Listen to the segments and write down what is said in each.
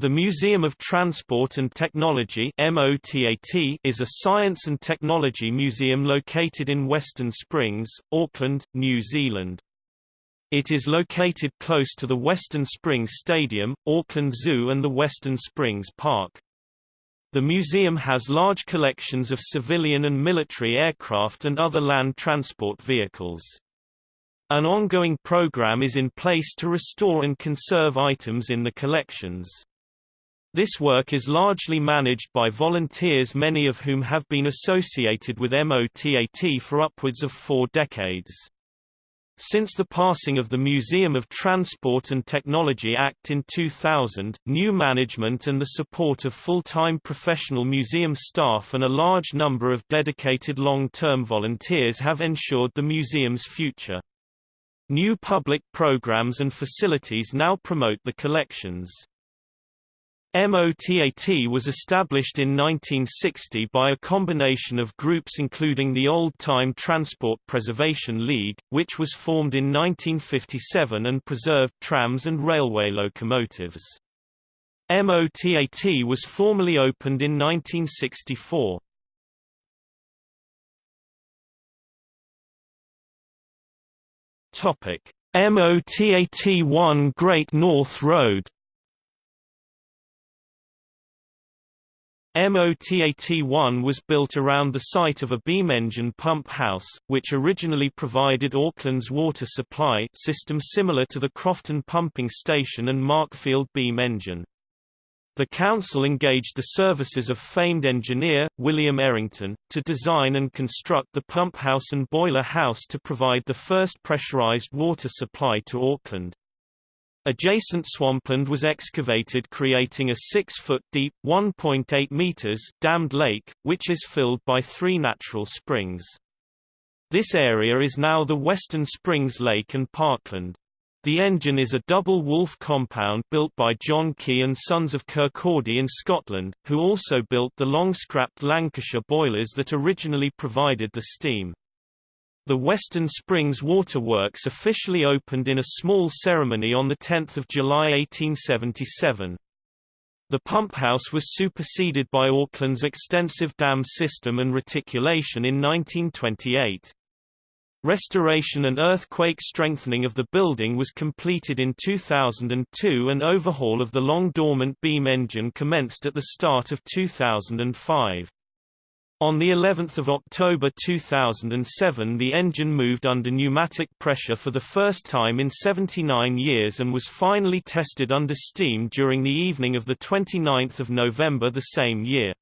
The Museum of Transport and Technology is a science and technology museum located in Western Springs, Auckland, New Zealand. It is located close to the Western Springs Stadium, Auckland Zoo and the Western Springs Park. The museum has large collections of civilian and military aircraft and other land transport vehicles. An ongoing program is in place to restore and conserve items in the collections. This work is largely managed by volunteers many of whom have been associated with MOTAT for upwards of four decades. Since the passing of the Museum of Transport and Technology Act in 2000, new management and the support of full-time professional museum staff and a large number of dedicated long-term volunteers have ensured the museum's future. New public programs and facilities now promote the collections. MOTAT was established in 1960 by a combination of groups including the Old Time Transport Preservation League, which was formed in 1957 and preserved trams and railway locomotives. MOTAT was formally opened in 1964. MOTAT 1 Great North Road MOTAT-1 was built around the site of a beam engine pump house, which originally provided Auckland's water supply system similar to the Crofton Pumping Station and Markfield beam engine. The council engaged the services of famed engineer, William Errington, to design and construct the pump house and boiler house to provide the first pressurized water supply to Auckland. Adjacent swampland was excavated creating a 6-foot deep, 1.8 meters dammed lake, which is filled by three natural springs. This area is now the Western Springs Lake and Parkland. The engine is a double Woolf compound built by John Key and Sons of Kirkcaldy in Scotland, who also built the long-scrapped Lancashire boilers that originally provided the steam. The Western Springs Waterworks officially opened in a small ceremony on 10 July 1877. The pump house was superseded by Auckland's extensive dam system and reticulation in 1928. Restoration and earthquake strengthening of the building was completed in 2002 and overhaul of the long dormant beam engine commenced at the start of 2005. On the 11th of October 2007 the engine moved under pneumatic pressure for the first time in 79 years and was finally tested under steam during the evening of 29 November the same year.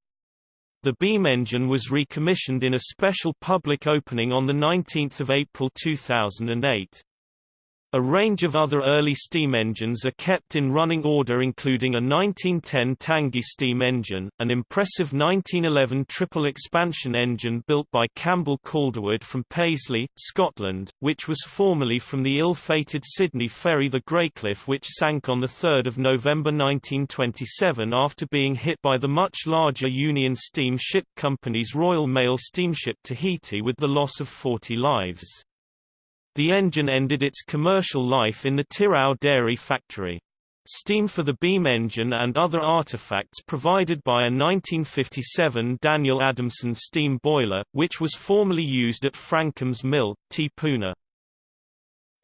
The beam engine was recommissioned in a special public opening on 19 April 2008. A range of other early steam engines are kept in running order including a 1910 Tangye steam engine, an impressive 1911 triple expansion engine built by Campbell Calderwood from Paisley, Scotland, which was formerly from the ill-fated Sydney ferry the Greycliffe which sank on 3 November 1927 after being hit by the much larger Union Steam Ship Company's Royal Mail steamship Tahiti with the loss of 40 lives. The engine ended its commercial life in the Tirau dairy factory. Steam for the beam engine and other artifacts provided by a 1957 Daniel Adamson steam boiler, which was formerly used at Frankham's Mill, Te Puna.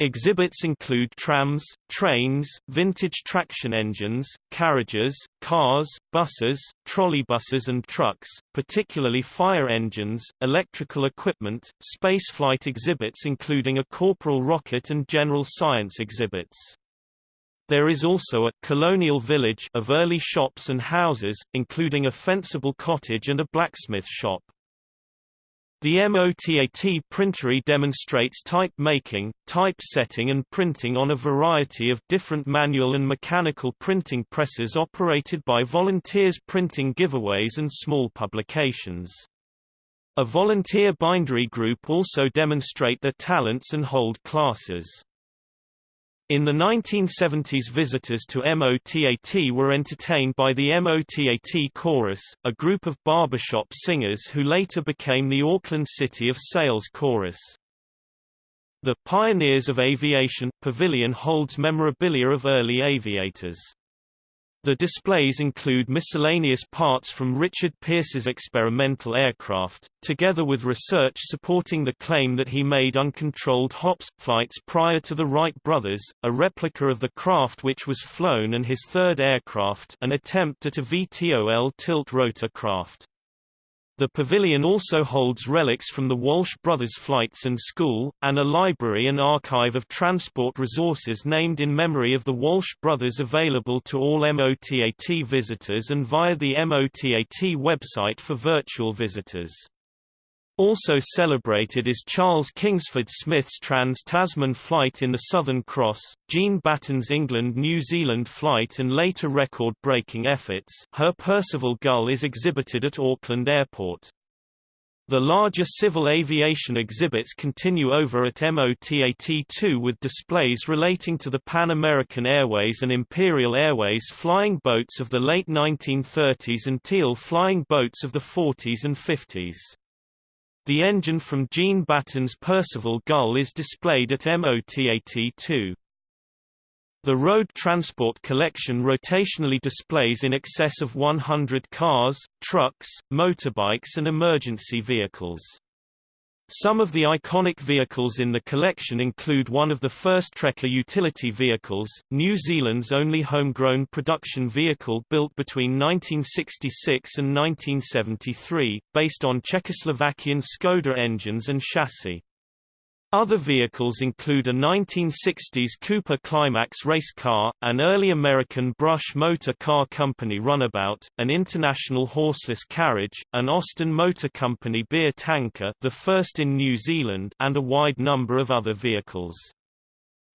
Exhibits include trams, trains, vintage traction engines, carriages, cars, buses, trolleybuses and trucks, particularly fire engines, electrical equipment, spaceflight exhibits including a corporal rocket and general science exhibits. There is also a colonial village of early shops and houses, including a Fencible cottage and a blacksmith shop. The MOTAT printery demonstrates type making, type setting and printing on a variety of different manual and mechanical printing presses operated by volunteers printing giveaways and small publications. A volunteer bindery group also demonstrate their talents and hold classes. In the 1970s visitors to MOTAT were entertained by the MOTAT Chorus, a group of barbershop singers who later became the Auckland City of Sails Chorus. The Pioneers of Aviation pavilion holds memorabilia of early aviators. The displays include miscellaneous parts from Richard Pearse's experimental aircraft, together with research supporting the claim that he made uncontrolled hops flights prior to the Wright brothers, a replica of the craft which was flown and his third aircraft an attempt at a VTOL tilt-rotor craft. The pavilion also holds relics from the Walsh Brothers Flights and School, and a library and archive of transport resources named in memory of the Walsh brothers available to all MOTAT visitors and via the MOTAT website for virtual visitors. Also celebrated is Charles Kingsford Smith's Trans-Tasman flight in the Southern Cross, Jean Batten's England-New Zealand flight and later record-breaking efforts her Percival Gull is exhibited at Auckland Airport. The larger civil aviation exhibits continue over at MOTAT-2 with displays relating to the Pan American Airways and Imperial Airways flying boats of the late 1930s and Teal flying boats of the 40s and 50s. The engine from Jean Batten's Percival Gull is displayed at MOTAT-2. The road transport collection rotationally displays in excess of 100 cars, trucks, motorbikes and emergency vehicles. Some of the iconic vehicles in the collection include one of the first Trekker utility vehicles, New Zealand's only homegrown production vehicle built between 1966 and 1973, based on Czechoslovakian Skoda engines and chassis. Other vehicles include a 1960s Cooper Climax race car, an early American Brush Motor Car Company runabout, an International horseless carriage, an Austin Motor Company beer tanker the first in New Zealand and a wide number of other vehicles.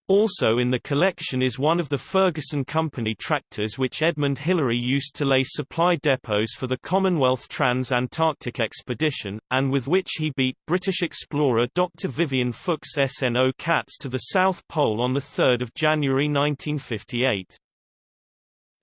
Also in the collection is one of the Ferguson Company tractors which Edmund Hillary used to lay supply depots for the Commonwealth Trans-Antarctic Expedition, and with which he beat British explorer Dr. Vivian Fuchs Sno-Cats to the South Pole on 3 January 1958.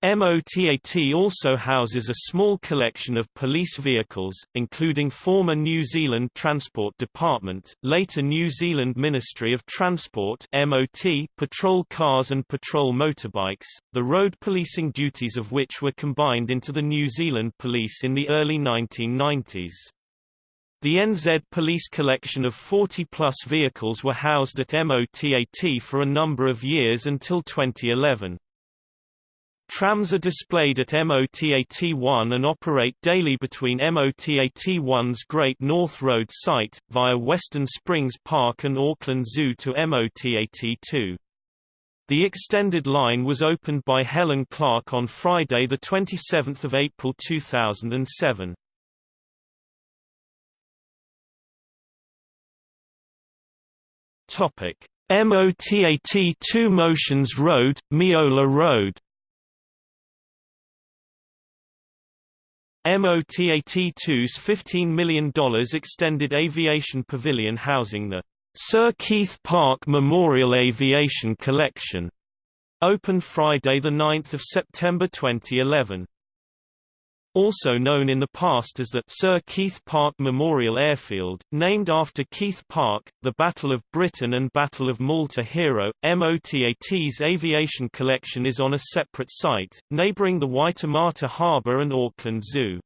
MOTAT also houses a small collection of police vehicles, including former New Zealand Transport Department, later New Zealand Ministry of Transport MOT patrol cars and patrol motorbikes, the road policing duties of which were combined into the New Zealand Police in the early 1990s. The NZ Police collection of 40-plus vehicles were housed at MOTAT for a number of years until 2011. Trams are displayed at MOTAT-1 and operate daily between MOTAT-1's Great North Road site, via Western Springs Park and Auckland Zoo to MOTAT-2. The extended line was opened by Helen Clark on Friday 27 April 2007. MOTAT-2 Motions Road, Meola Road MOTAT-2's $15 million extended aviation pavilion housing the Sir Keith Park Memorial Aviation Collection opened Friday 9 September 2011. Also known in the past as the Sir Keith Park Memorial Airfield, named after Keith Park, the Battle of Britain and Battle of Malta hero, MOTAT's aviation collection is on a separate site, neighbouring the Waitemata Harbour and Auckland Zoo.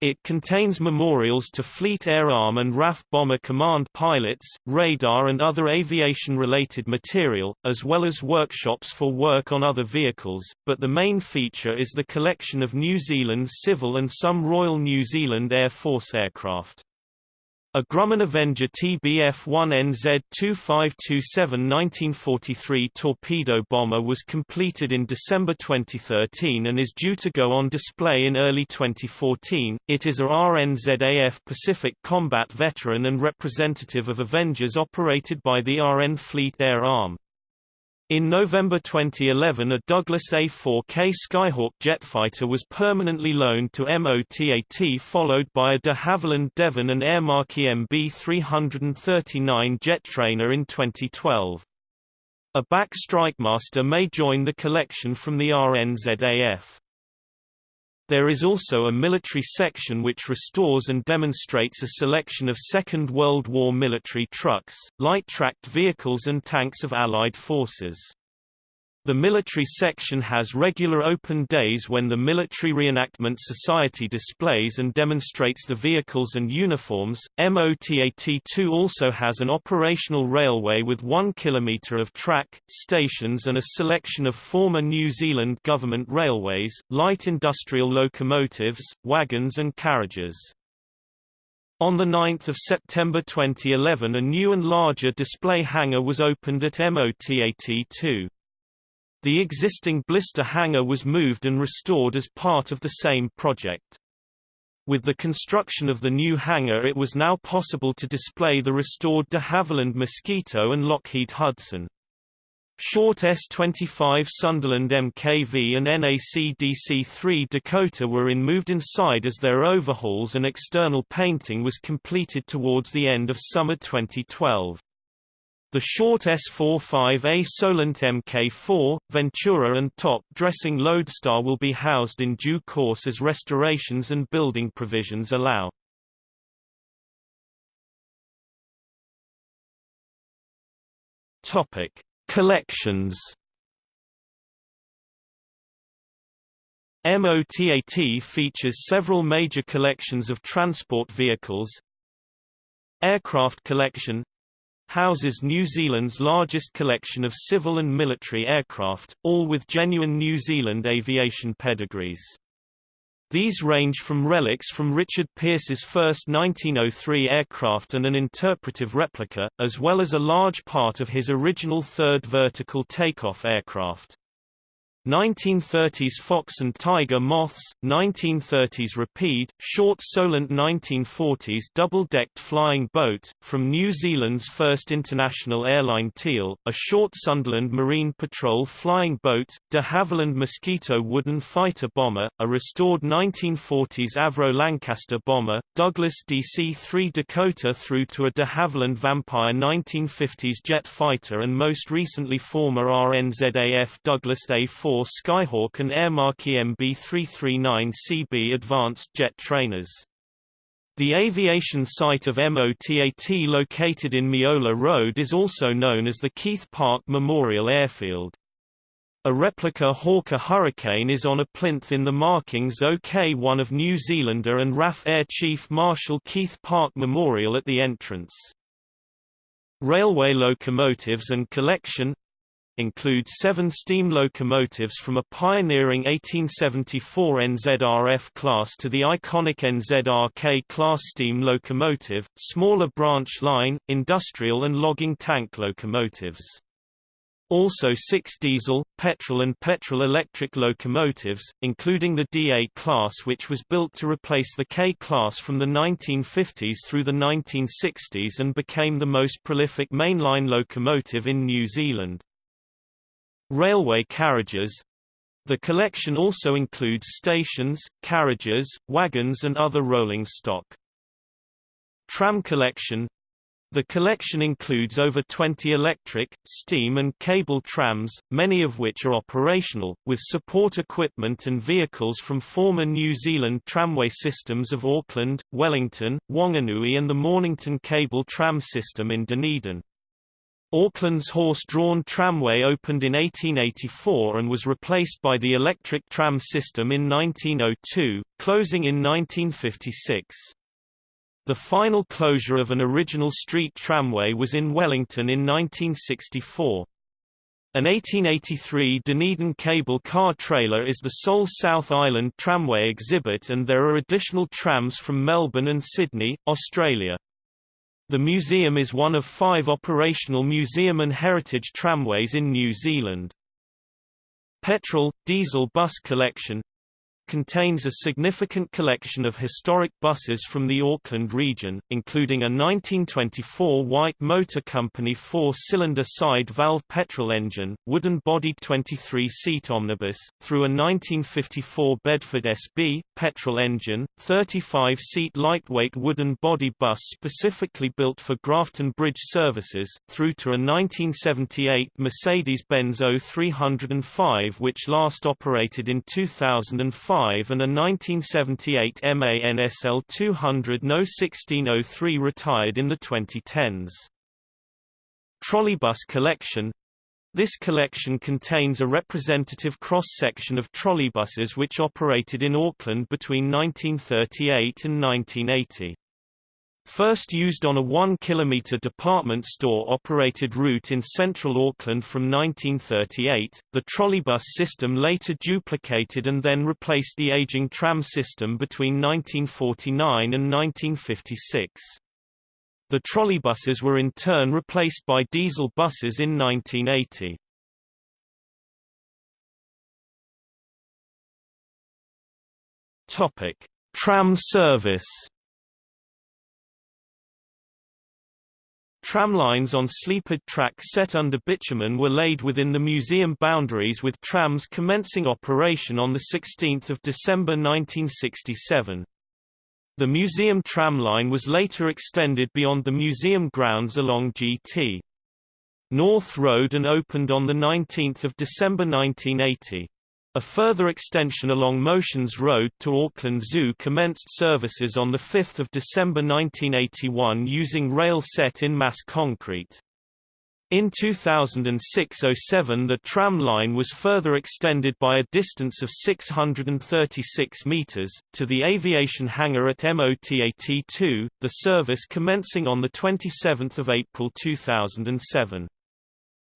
It contains memorials to Fleet Air Arm and RAF Bomber Command pilots, radar and other aviation-related material, as well as workshops for work on other vehicles, but the main feature is the collection of New Zealand's civil and some Royal New Zealand Air Force aircraft. A Grumman Avenger TBF-1NZ 2527 1943 torpedo bomber was completed in December 2013 and is due to go on display in early 2014. It is a RNZAF Pacific combat veteran and representative of Avengers operated by the RN Fleet Air Arm. In November 2011 a Douglas A-4K Skyhawk jetfighter was permanently loaned to MOTAT followed by a de Havilland Devon and Aermacchi MB-339 jet trainer in 2012. A BAC Strikemaster may join the collection from the RNZAF. There is also a military section which restores and demonstrates a selection of Second World War military trucks, light tracked vehicles and tanks of Allied forces. The military section has regular open days when the Military Reenactment Society displays and demonstrates the vehicles and uniforms. MOTAT2 also has an operational railway with 1 kilometre of track, stations and a selection of former New Zealand government railways, light industrial locomotives, wagons and carriages. On 9 September 2011 a new and larger display hangar was opened at MOTAT2. The existing blister hangar was moved and restored as part of the same project. With the construction of the new hangar it was now possible to display the restored de Havilland Mosquito and Lockheed Hudson. Short S-25 Sunderland MKV and NAC DC-3 Dakota were in moved inside as their overhauls and external painting was completed towards the end of summer 2012. The short S45A Solent Mk4, Ventura and top dressing Lodestar will be housed in due course as restorations and building provisions allow. Topic: Collections. MOTAT features several major collections of transport vehicles. Aircraft collection houses New Zealand's largest collection of civil and military aircraft, all with genuine New Zealand aviation pedigrees. These range from relics from Richard Pearse's first 1903 aircraft and an interpretive replica, as well as a large part of his original third vertical takeoff aircraft. 1930s Fox and Tiger Moths, 1930s Rapide, short Solent 1940s double-decked flying boat, from New Zealand's first international airline Teal, a short Sunderland Marine Patrol flying boat, de Havilland Mosquito wooden fighter bomber, a restored 1940s Avro Lancaster bomber, Douglas DC-3 Dakota through to a de Havilland Vampire 1950s jet fighter and most recently former RNZAF Douglas A-4 Skyhawk and Aermacchi MB339CB advanced jet trainers. The aviation site of MOTAT located in Meola Road is also known as the Keith Park Memorial Airfield. A replica Hawker Hurricane is on a plinth in the markings OK-1 of New Zealander and RAF Air Chief Marshal Keith Park Memorial at the entrance. Railway locomotives and collection includes seven steam locomotives from a pioneering 1874 NZRF class to the iconic NZRK class steam locomotive, smaller branch line, industrial and logging tank locomotives. Also six diesel, petrol and petrol-electric locomotives, including the DA class which was built to replace the K class from the 1950s through the 1960s and became the most prolific mainline locomotive in New Zealand. Railway carriages The collection also includes stations, carriages, wagons and other rolling stock. Tram collection the collection includes over 20 electric, steam and cable trams, many of which are operational, with support equipment and vehicles from former New Zealand tramway systems of Auckland, Wellington, Wanganui and the Mornington cable tram system in Dunedin. Auckland's horse-drawn tramway opened in 1884 and was replaced by the electric tram system in 1902, closing in 1956. The final closure of an original street tramway was in Wellington in 1964. An 1883 Dunedin cable car trailer is the sole South Island tramway exhibit and there are additional trams from Melbourne and Sydney, Australia. The museum is one of five operational museum and heritage tramways in New Zealand. Petrol, diesel bus collection contains a significant collection of historic buses from the Auckland region, including a 1924 White Motor Company four-cylinder side-valve petrol engine, wooden-bodied 23-seat omnibus, through a 1954 Bedford SB, petrol engine, 35-seat lightweight wooden body bus specifically built for Grafton Bridge services, through to a 1978 Mercedes-Benz O305 which last operated in 2005 and a 1978 MANSL 200 No 1603 retired in the 2010s. Trolleybus collection This collection contains a representative cross-section of trolleybuses which operated in Auckland between 1938 and 1980. First used on a 1 km department store-operated route in central Auckland from 1938, the trolleybus system later duplicated and then replaced the aging tram system between 1949 and 1956. The trolleybuses were in turn replaced by diesel buses in 1980. Topic: Tram service. Tramlines on sleepered track set under bitumen were laid within the museum boundaries with trams commencing operation on 16 December 1967. The museum tramline was later extended beyond the museum grounds along GT. North Road and opened on 19 December 1980. A further extension along Motions Road to Auckland Zoo commenced services on 5 December 1981 using rail set in mass concrete. In 2006–07 the tram line was further extended by a distance of 636 metres, to the aviation hangar at MOTAT2, the service commencing on 27 April 2007.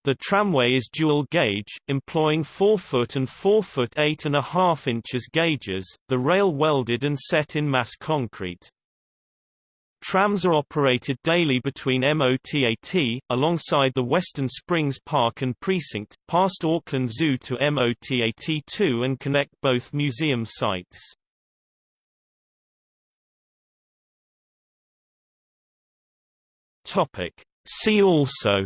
The tramway is dual gauge, employing 4-foot and 4-foot 8.5 inches gauges, the rail welded and set in mass concrete. Trams are operated daily between MOTAT, alongside the Western Springs Park and Precinct, past Auckland Zoo to MOTAT2 and connect both museum sites. See also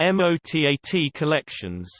MOTAT collections